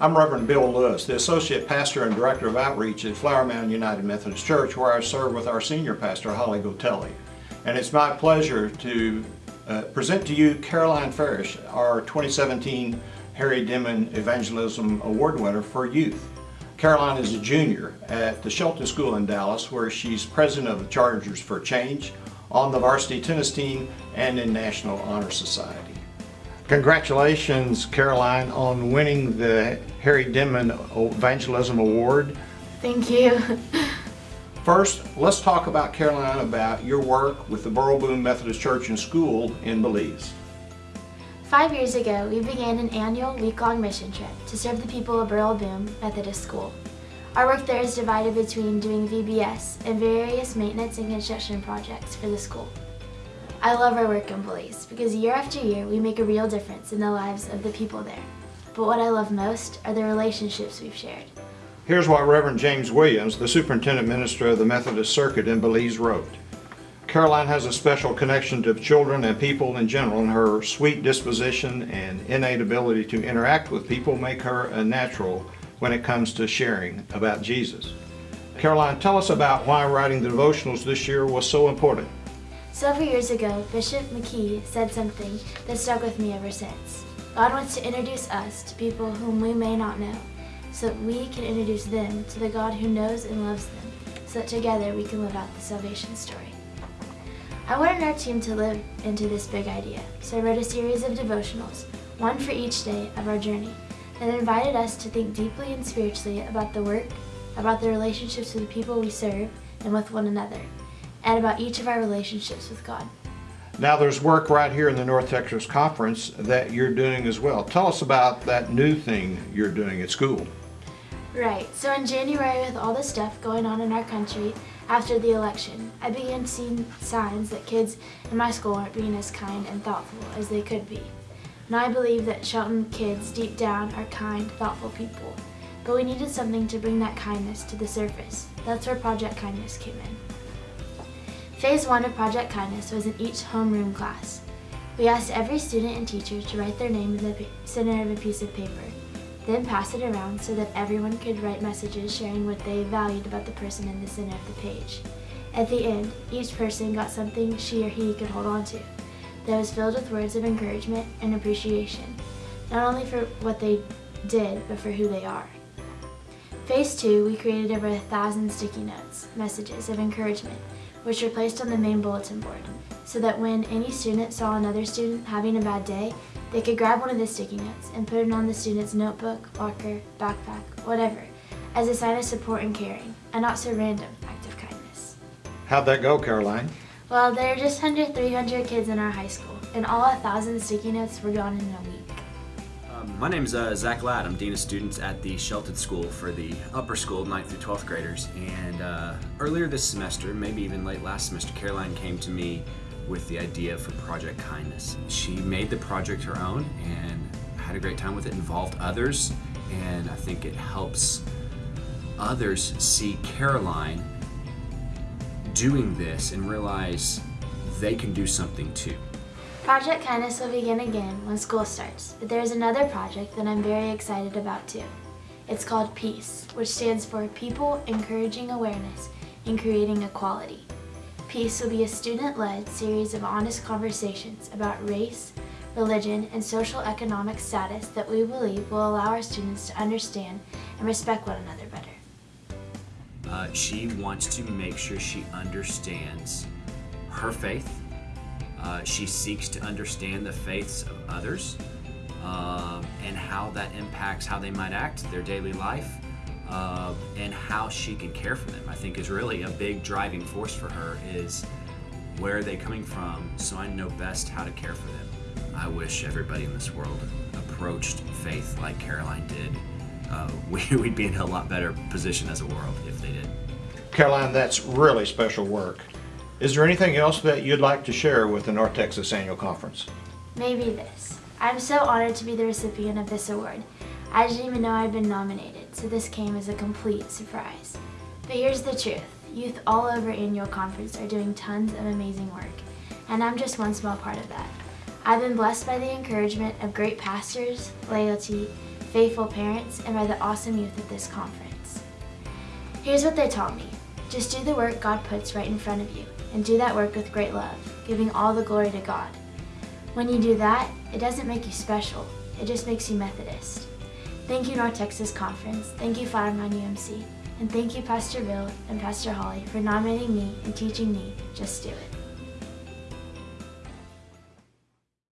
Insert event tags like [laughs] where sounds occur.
I'm Reverend Bill Lewis, the Associate Pastor and Director of Outreach at Flower Mound United Methodist Church, where I serve with our Senior Pastor, Holly Gotelli. And it's my pleasure to uh, present to you Caroline Farish, our 2017 Harry Denman Evangelism Award winner for youth. Caroline is a junior at the Shelton School in Dallas, where she's president of the Chargers for Change, on the varsity tennis team, and in National Honor Society. Congratulations, Caroline, on winning the Harry Denman Evangelism Award. Thank you. First, let's talk about Caroline about your work with the Burrell Boom Methodist Church and School in Belize. Five years ago, we began an annual week-long mission trip to serve the people of Burrell Boom Methodist School. Our work there is divided between doing VBS and various maintenance and construction projects for the school. I love our work in Belize because year after year we make a real difference in the lives of the people there. But what I love most are the relationships we've shared. Here's what Reverend James Williams, the Superintendent Minister of the Methodist Circuit in Belize wrote. Caroline has a special connection to children and people in general and her sweet disposition and innate ability to interact with people make her a natural when it comes to sharing about Jesus. Caroline, tell us about why writing the devotionals this year was so important. Several years ago, Bishop McKee said something that stuck with me ever since. God wants to introduce us to people whom we may not know, so that we can introduce them to the God who knows and loves them, so that together we can live out the salvation story. I wanted our team to live into this big idea, so I wrote a series of devotionals, one for each day of our journey, that invited us to think deeply and spiritually about the work, about the relationships with the people we serve, and with one another and about each of our relationships with God. Now there's work right here in the North Texas Conference that you're doing as well. Tell us about that new thing you're doing at school. Right, so in January with all the stuff going on in our country after the election, I began seeing signs that kids in my school weren't being as kind and thoughtful as they could be. And I believe that Shelton kids deep down are kind, thoughtful people, but we needed something to bring that kindness to the surface. That's where Project Kindness came in. Phase 1 of Project Kindness was in each homeroom class. We asked every student and teacher to write their name in the center of a piece of paper, then pass it around so that everyone could write messages sharing what they valued about the person in the center of the page. At the end, each person got something she or he could hold on to that was filled with words of encouragement and appreciation, not only for what they did, but for who they are. Phase 2, we created over a thousand sticky notes, messages of encouragement, which were placed on the main bulletin board, so that when any student saw another student having a bad day, they could grab one of the sticky notes and put it on the student's notebook, locker, backpack, whatever, as a sign of support and caring, a not so random act of kindness. How'd that go, Caroline? Well, there are just under 300 kids in our high school, and all a thousand sticky notes were gone in a week. Um, my name's uh, Zach Ladd. I'm Dean of Students at the Shelton School for the upper school, 9th through 12th graders. And uh, earlier this semester, maybe even late last semester, Caroline came to me with the idea for Project Kindness. She made the project her own and had a great time with it, involved others, and I think it helps others see Caroline doing this and realize they can do something too. Project Kindness will begin again when school starts, but there is another project that I'm very excited about too. It's called PEACE, which stands for People Encouraging Awareness and Creating Equality. PEACE will be a student-led series of honest conversations about race, religion, and social economic status that we believe will allow our students to understand and respect one another better. Uh, she wants to make sure she understands her faith, uh, she seeks to understand the faiths of others um, and how that impacts how they might act, their daily life, uh, and how she can care for them. I think is really a big driving force for her is where are they coming from so I know best how to care for them. I wish everybody in this world approached faith like Caroline did. Uh, [laughs] we, would be in a lot better position as a world if they did. Caroline, that's really special work. Is there anything else that you'd like to share with the North Texas Annual Conference? Maybe this. I'm so honored to be the recipient of this award. I didn't even know I'd been nominated, so this came as a complete surprise. But here's the truth. Youth all over Annual Conference are doing tons of amazing work, and I'm just one small part of that. I've been blessed by the encouragement of great pastors, laity, faithful parents, and by the awesome youth at this conference. Here's what they taught me. Just do the work God puts right in front of you, and do that work with great love, giving all the glory to God. When you do that, it doesn't make you special, it just makes you Methodist. Thank you, North Texas Conference. Thank you, Mound UMC. And thank you, Pastor Bill and Pastor Holly, for nominating me and teaching me Just Do It.